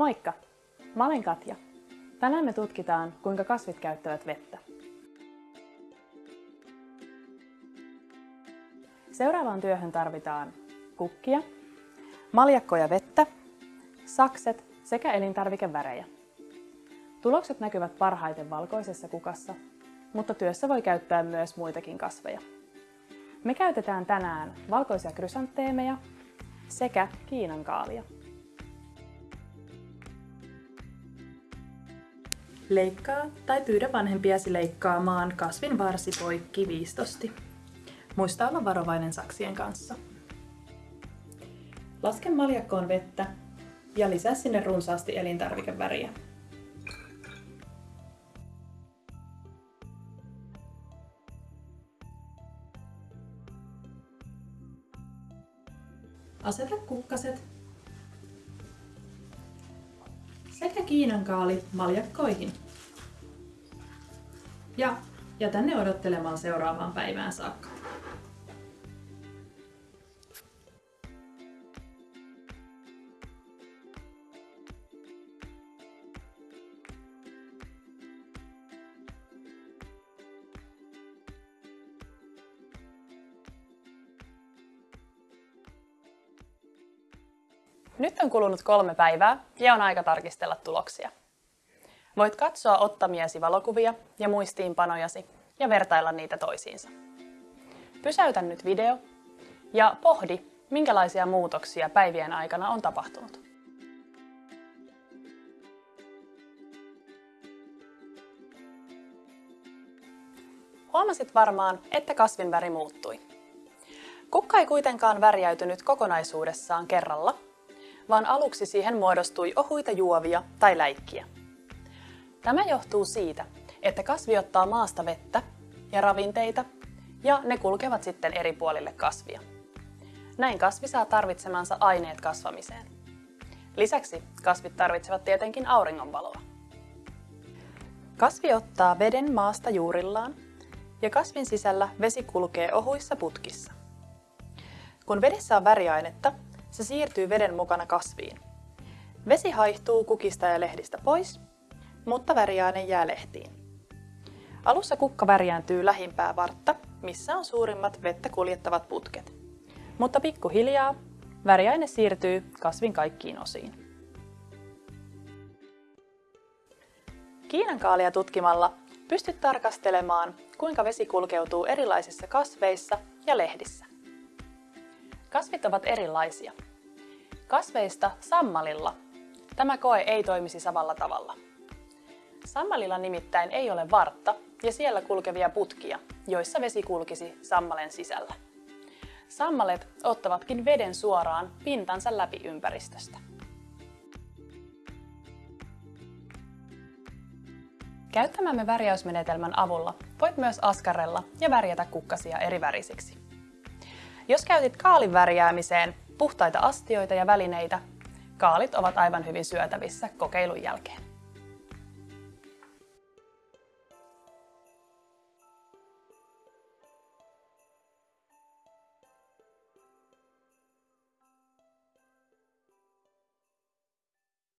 Moikka! Mä olen Katja. Tänään me tutkitaan, kuinka kasvit käyttävät vettä. Seuraavaan työhön tarvitaan kukkia, maljakkoja vettä, sakset sekä elintarvikevärejä. Tulokset näkyvät parhaiten valkoisessa kukassa, mutta työssä voi käyttää myös muitakin kasveja. Me käytetään tänään valkoisia krysantteemeja sekä kiinankaalia. Leikkaa tai pyydä vanhempiasi leikkaamaan kasvin varsi poikki viistosti. Muista olla varovainen saksien kanssa. Laske maljakkoon vettä ja lisää sinne runsaasti elintarvikeväriä. Aseta kukkaset sekä kiinankaali maljakkoihin. Ja jätä ne odottelemaan seuraavaan päivään saakka. Nyt on kulunut kolme päivää ja on aika tarkistella tuloksia. Voit katsoa ottamiesi valokuvia ja muistiinpanojasi ja vertailla niitä toisiinsa. Pysäytä nyt video ja pohdi, minkälaisia muutoksia päivien aikana on tapahtunut. Huomasit varmaan, että kasvin väri muuttui. Kukka ei kuitenkaan värjäytynyt kokonaisuudessaan kerralla, vaan aluksi siihen muodostui ohuita juovia tai läikkiä. Tämä johtuu siitä, että kasvi ottaa maasta vettä ja ravinteita ja ne kulkevat sitten eri puolille kasvia. Näin kasvi saa tarvitsemansa aineet kasvamiseen. Lisäksi kasvit tarvitsevat tietenkin auringonvaloa. Kasvi ottaa veden maasta juurillaan ja kasvin sisällä vesi kulkee ohuissa putkissa. Kun vedessä on väriainetta, se siirtyy veden mukana kasviin. Vesi haihtuu kukista ja lehdistä pois, mutta väriaine jää lehtiin. Alussa kukka värjääntyy lähimpää vartta, missä on suurimmat vettä kuljettavat putket. Mutta pikkuhiljaa väriaine siirtyy kasvin kaikkiin osiin. Kiinankaalia tutkimalla pystyt tarkastelemaan, kuinka vesi kulkeutuu erilaisissa kasveissa ja lehdissä. Kasvit ovat erilaisia. Kasveista sammalilla tämä koe ei toimisi samalla tavalla. Sammalilla nimittäin ei ole vartta ja siellä kulkevia putkia, joissa vesi kulkisi sammalen sisällä. Sammalet ottavatkin veden suoraan pintansa läpi ympäristöstä. Käyttämämme värjäysmenetelmän avulla voit myös askarella ja värjätä kukkasia eri värisiksi. Jos käytit kaalin värjäämiseen puhtaita astioita ja välineitä, kaalit ovat aivan hyvin syötävissä kokeilun jälkeen.